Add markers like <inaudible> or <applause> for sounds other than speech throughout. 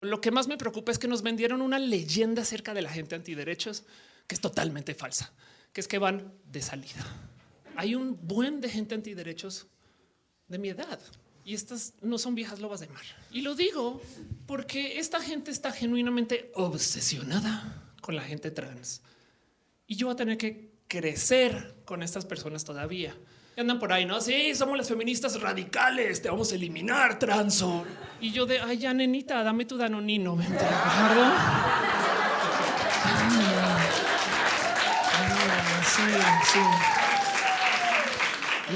Lo que más me preocupa es que nos vendieron una leyenda acerca de la gente antiderechos que es totalmente falsa, que es que van de salida. Hay un buen de gente antiderechos de mi edad y estas no son viejas lobas de mar. Y lo digo porque esta gente está genuinamente obsesionada con la gente trans y yo voy a tener que crecer con estas personas todavía. Y andan por ahí, no? Sí, somos las feministas radicales, te vamos a eliminar, transo. Y yo de, ay, ya, nenita, dame tu danonino, ven.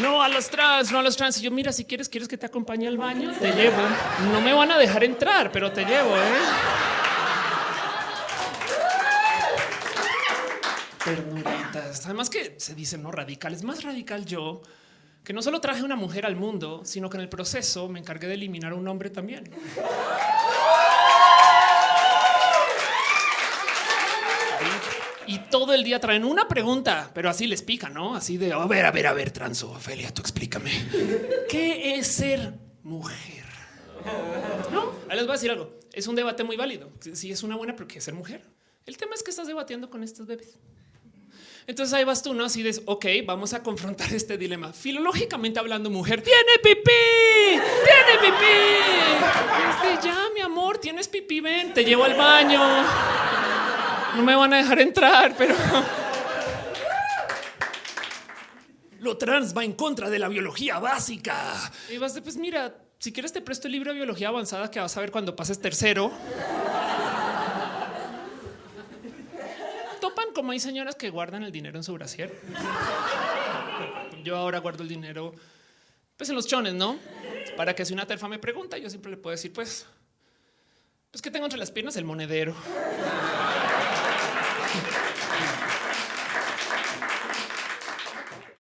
No a los trans, no a los trans. Y yo, mira, si quieres, quieres que te acompañe al baño, te llevo. No me van a dejar entrar, pero te llevo, ¿eh? Ternuritas. Además que se dicen no radicales. Más radical yo, que no solo traje una mujer al mundo, sino que en el proceso me encargué de eliminar a un hombre también. Y todo el día traen una pregunta, pero así les pica, ¿no? Así de, a ver, a ver, a ver, transo, Ofelia, tú explícame. ¿Qué es ser mujer? No, ahí les voy a decir algo. Es un debate muy válido. Si es una buena, pero ¿qué es ser mujer? El tema es que estás debatiendo con estos bebés. Entonces ahí vas tú, ¿no? Así de, ok, vamos a confrontar <laughs> este dilema. Filológicamente hablando, mujer, tiene pipí, tiene pipí. Este, ya, mi amor, tienes pipí, ven, te llevo al baño. No me van a dejar entrar, pero... <laughs> Lo trans va en contra de la biología básica. Y vas de, pues mira, si quieres te presto el libro de biología avanzada que vas a ver cuando pases tercero. chapan como hay señoras que guardan el dinero en su brasier. Yo ahora guardo el dinero pues en los chones, ¿no? Para que si una terfa me pregunta, yo siempre le puedo decir, pues, pues que tengo entre las piernas el monedero.